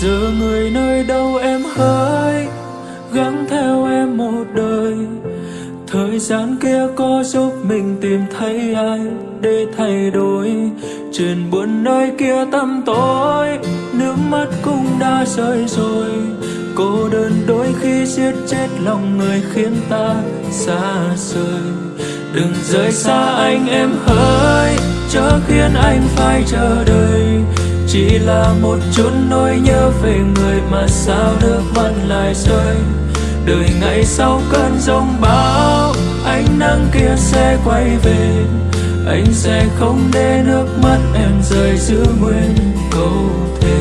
giờ người nơi đâu em hỡi, gắng theo em một đời. Thời gian kia có giúp mình tìm thấy ai để thay đổi. Trên buồn nơi kia tăm tối, nước mắt cũng đã rơi rồi. Cô đơn đôi khi giết chết lòng người khiến ta xa rời. Đừng rời xa anh em hỡi, chớ khiến anh phải chờ đợi chỉ là một chút nỗi nhớ về người mà sao nước mắt lại rơi. Đời ngày sau cơn giông bão, ánh nắng kia sẽ quay về. Anh sẽ không để nước mắt em rơi giữ nguyên câu thề.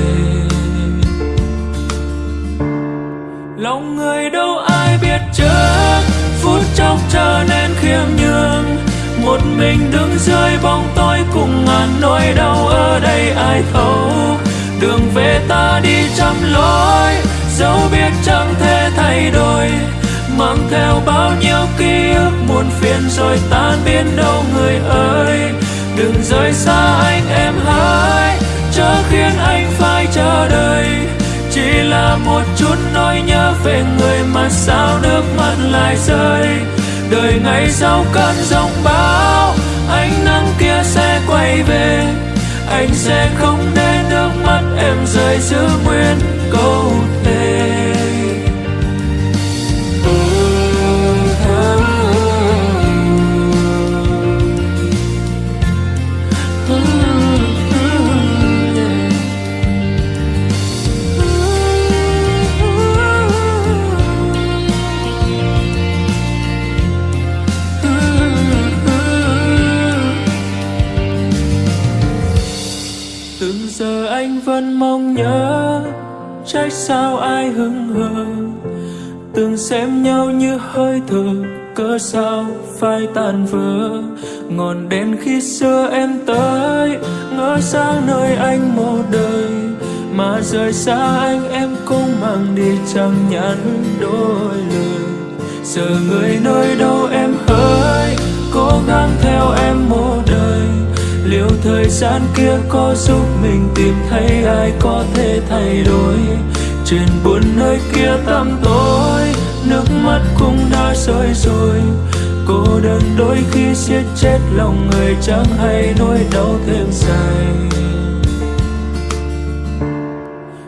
Lòng người đâu ai nỗi đau ở đây ai thấu. Đường về ta đi trăm lối dẫu biết chẳng thể thay đổi. Mang theo bao nhiêu ký ức muôn phiền rồi tan biến đâu người ơi. Đừng rời xa anh em hãy chớ khiến anh phải chờ đợi. Chỉ là một chút nỗi nhớ về người mà sao nước mắt lại rơi. Đời ngày sau cơn giông bão, anh quay về anh sẽ không để nước mắt em rơi giữ nguyên câu từng giờ anh vẫn mong nhớ trách sao ai hững hờ. Từng xem nhau như hơi thở, cớ sao phải tan vỡ. Ngọn đèn khi xưa em tới, ngỡ sang nơi anh một đời. Mà rời xa anh em cũng mang đi, chẳng nhắn đôi lời. Giờ người nơi đâu thời gian kia có giúp mình tìm thấy ai có thể thay đổi. Trên buồn nơi kia tăm tối, nước mắt cũng đã rơi rồi. Cô đơn đôi khi siết chết lòng người chẳng hay nỗi đau thêm dài.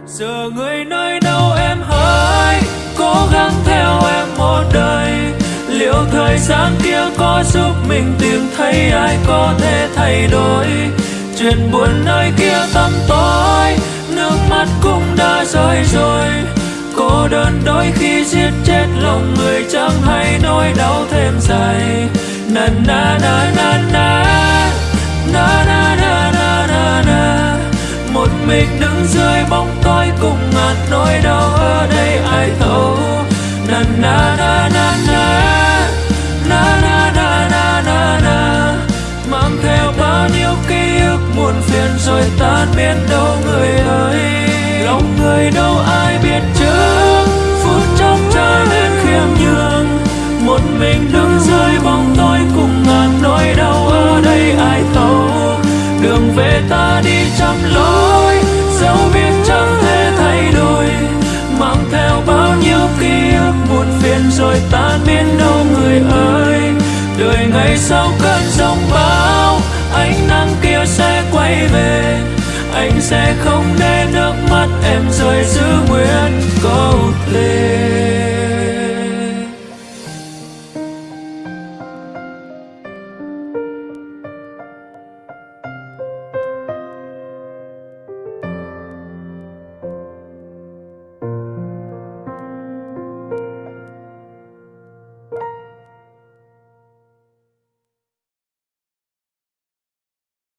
Giờ người nơi đâu em hỡi, cố gắng theo em một đời. Liệu thời gian kia có giúp mình tìm thấy ai có thể thay đổi. Chuyện buồn nơi kia tăm tối, nước mắt cũng đã rơi rồi. Cô đơn đôi khi giết chết lòng người chẳng hay nỗi đau thêm dài. Na na na na na na na na na na na. Một mình đứng dưới bóng tối cùng ngàn nỗi đau ở đây ai thấu. Na na na na ký muôn phiền rồi tan biến đâu người ơi. Lòng người đâu ai biết trước phút chốc trở nên khiêm nhường. Một mình đứng dưới bóng tối cùng ngàn nỗi đau ở đây ai thấu. Đường về ta đi trăm lối dẫu biết chẳng thể thay đổi. Mang theo bao nhiêu ký ức muôn phiền rồi tan biến đâu người ơi. Đời ngày sau cơn giông bão, ánh nắng kia sẽ quay về. Anh sẽ không để nước mắt em rơi giữa